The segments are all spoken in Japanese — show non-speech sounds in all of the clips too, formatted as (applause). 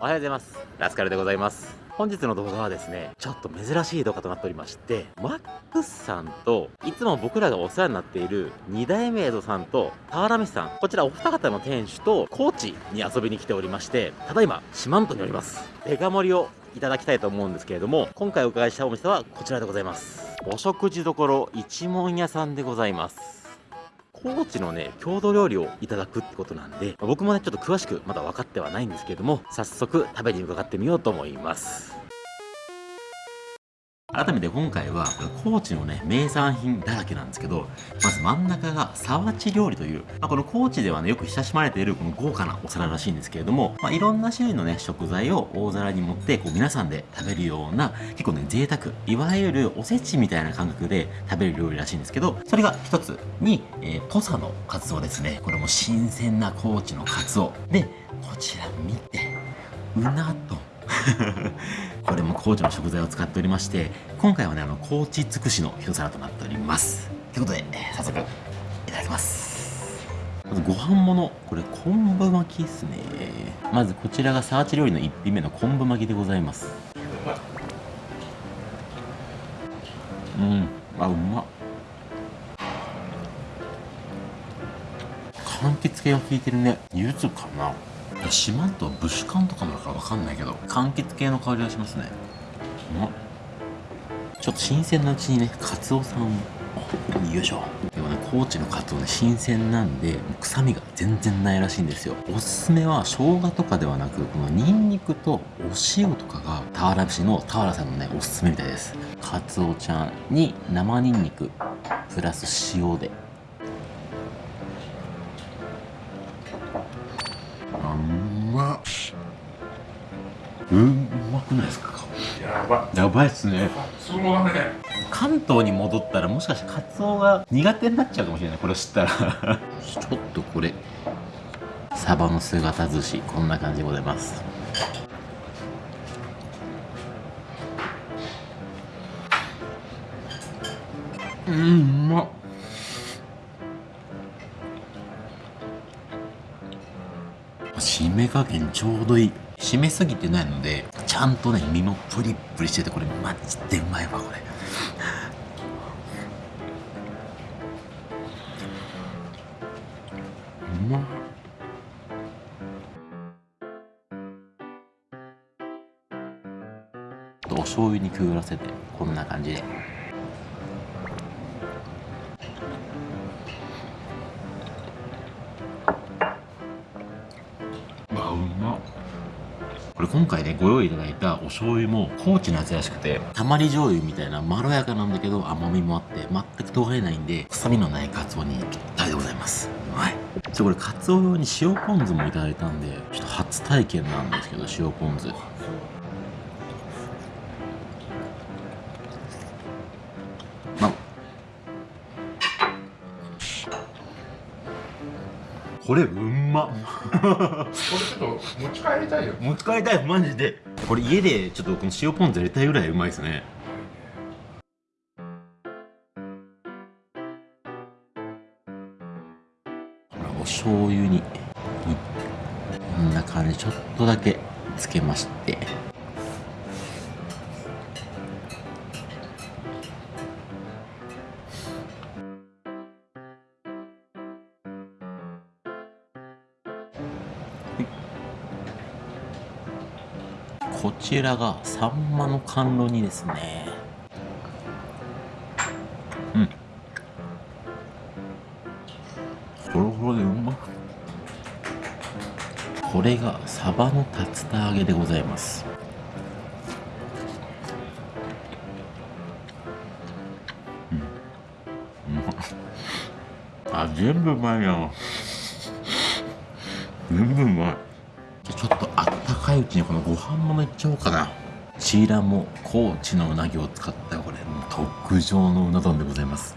おはようございます。ラスカルでございます。本日の動画はですねちょっと珍しい動画となっておりましてマックスさんといつも僕らがお世話になっている二代目江戸さんと俵飯さんこちらお二方の店主と高知に遊びに来ておりましてただいま四万十におります。デカ盛りをいただきたいと思うんですけれども今回お伺いしたお店はこちらでございます。お食事処一門屋さんでございます。高知のね、郷土料理をいただくってことなんで、僕もね、ちょっと詳しくまだ分かってはないんですけれども、早速食べに伺ってみようと思います。改めて今回は高知のね名産品だらけなんですけどまず真ん中が沢地料理という、まあ、この高知ではねよく親しまれているこの豪華なお皿らしいんですけれども、まあ、いろんな種類のね食材を大皿に盛ってこう皆さんで食べるような結構ね贅沢いわゆるおせちみたいな感覚で食べる料理らしいんですけどそれが一つに、えー、土佐のカツオですね。これも新鮮な高知のカツオ。でこちら見てうなと。(laughs) これも高知の食材を使っておりまして今回はねあの高知尽くしの一皿となっております。ということで、早速いただきます。まずご飯ものこれ昆布巻きですね。まずこちらがサーチ料理の1品目の昆布巻きでございます。うん。あうまっ。柑橘系が効いてるね。柚子かな。四万十武士館とかもだから分かんないけど。柑橘系の香りがしますね。ちょっと新鮮なうちにねカツオさんを。よいしょ。でもね高知のカツオね新鮮なんで臭みが全然ないらしいんですよ。おすすめは生姜とかではなくこのニンニクとお塩とかが俵節の俵さんのねおすすめみたいです。カツオちゃんに生ニンニクプラス塩でくないですかやば。やばいっすね。そうだね。関東に戻ったらもしかしてカツオが苦手になっちゃうかもしれない。これを知ったら。(laughs) ちょっとこれ。サバの姿寿司こんな感じでございます。うんうまっ。締め加減ちょうどいい。締めすぎてないのでちゃんとね身もプリップリしててこれマジでうまいわこれ。うまっ。お醤油にくぐらせてこんな感じで。今回ねご用意いただいたお醤油も高知のやつらしくてたまり醤油みたいなまろやかなんだけど甘みもあって全く尖れないんで臭みのないカツオにぴったりでございます。はい。ちょこれカツオ用に塩ポン酢もいただいたんでちょっと初体験なんですけど塩ポン酢。これうんま。これちょっと持ち帰りたいよ。持ち帰りたいマジで。これ家でちょっとこの塩ポン酢やりたいぐらいうまいですね。お醤油にこんな感じちょっとだけつけましてこちらがサンマの甘露煮ですね。うん。ほろほろでうまこれがサバの竜田揚げでございます。うん。あ全部うまいな全部うまい。いうちにこのご飯もめっちゃおうかな。こちらも高知のうなぎを使ったこれ特上のうな丼でございます。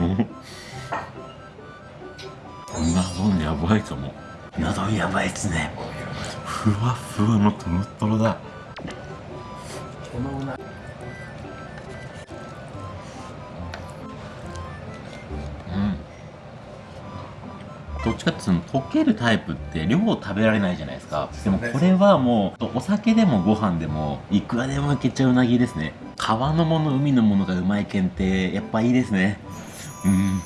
うな丼やばいかも。うな丼やばいっすね。ふわふわのとろとろだ。このうなどっちかってその溶けるタイプって量食べられないじゃないですか。でもこれはもうお酒でもご飯でもいくらでもいけちゃううなぎですね。川のもの海のものがうまいけんってやっぱいいですね。うん。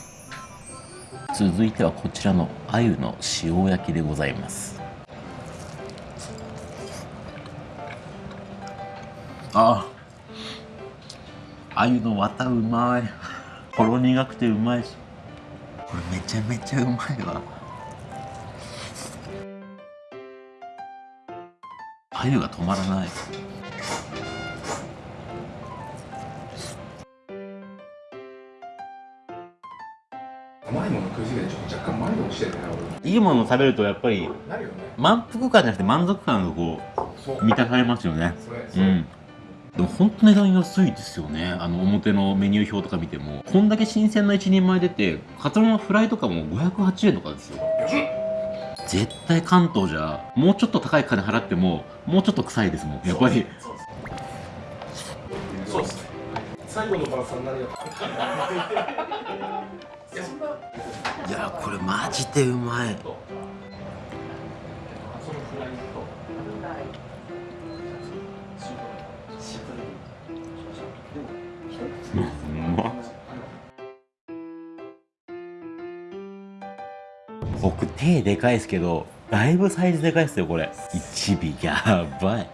続いてはこちらの鮎の塩焼きでございます。あ鮎の綿うまい。ほろ苦くてうまいしこれめちゃめちゃうまいわ。鮎が止まらない。甘いもの食いすぎてちょっと若干前に落ちてるねいいものを食べるとやっぱり満腹感じゃなくて満足感がこそう。う満たされますよね。うんでも本当値段安いですよね。あの表のメニュー表とか見ても。こんだけ新鮮な一人前出てカツオのフライとかも508円とかですよ。安っ絶対関東じゃもうちょっと高い金払ってももうちょっと臭いですもん。やっぱり。そうです。ね。最後の晩餐何やそんないやこれマジでうまい僕手でかいですけどだいぶサイズでかいですよこれ。1尾やばい。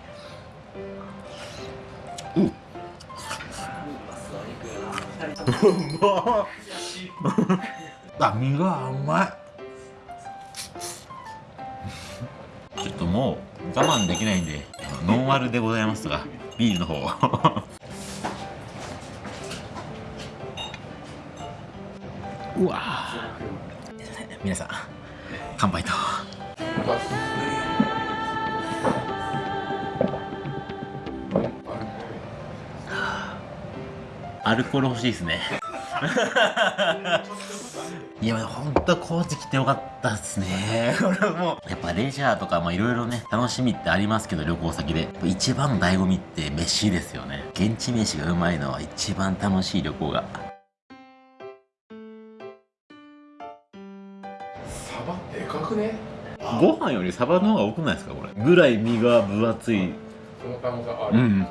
うん。うまっ (laughs) あ身が甘い。ちょっともう我慢できないんでノンアルでございますがビールの方 (laughs) うわ皆さん乾杯と。アルコール欲しいですね。(laughs) いや本当高知来てよかったっすね。(laughs) これもうやっぱレジャーとかまあいろいろね楽しみってありますけど旅行先で。一番の醍醐味って飯ですよね。現地飯がうまいのは一番楽しい旅行がくね。ご飯よりサバの方が多くないですかこれ。ぐらい身が分厚い。ある、うん。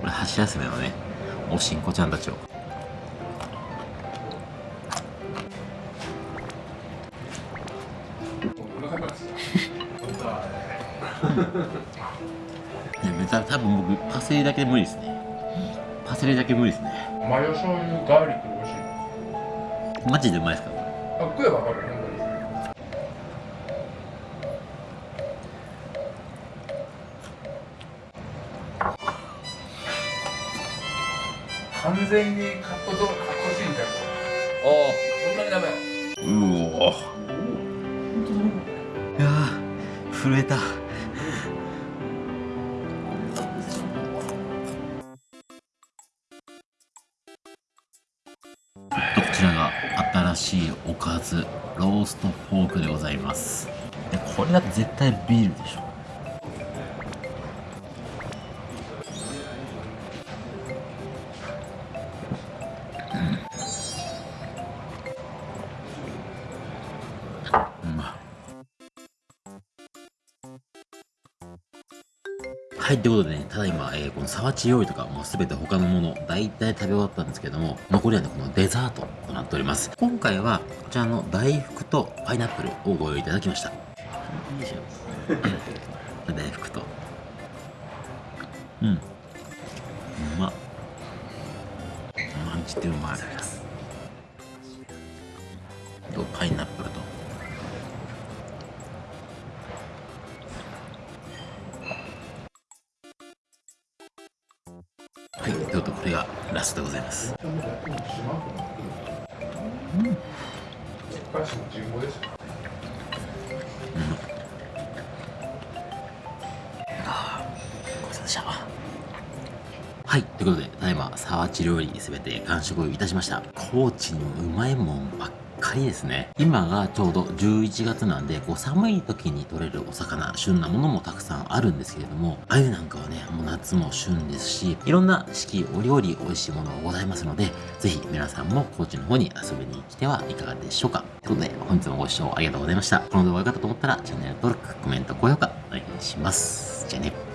これ箸休めのねおしんこちゃんたちを。お腹 (laughs) がすいた本当はいやめちゃ多分僕パセリだけ無理ですね。パセリだけ無理ですね。マヨ醤油ガーリックで美味しいマジでうまいですか？あ食えば分かるよ本当に完全にカットとカットシーンじゃんそんなにダメうおいやー震えたしいおかずローストポークでございます。でこれだと絶対ビールでしょ。はい、ということでね、ただいま、えーこの沢地料理とか、もうすべて他のもの、大体食べ終わったんですけども、残りはね、このデザートとなっております。今回は、こちらの大福とパイナップルをご用意いただきました。よいしょ大福と。うん。うまっ。マジでうまい。と、パイナップル返しも人望ですよごちそうさまでした。はい、ということで、ただいま、沢地料理すべて完食いたしました。高知のうまいもんばっカリですね。今がちょうど11月なんで、こう寒い時に取れるお魚、旬なものもたくさんあるんですけれども、鮎なんかはね、もう夏も旬ですし、いろんな四季折々美味しいものがございますので、ぜひ皆さんも高知の方に遊びに来てはいかがでしょうか。ということで、本日もご視聴ありがとうございました。この動画が良かったと思ったら、チャンネル登録、コメント、高評価、お願いします。じゃあね。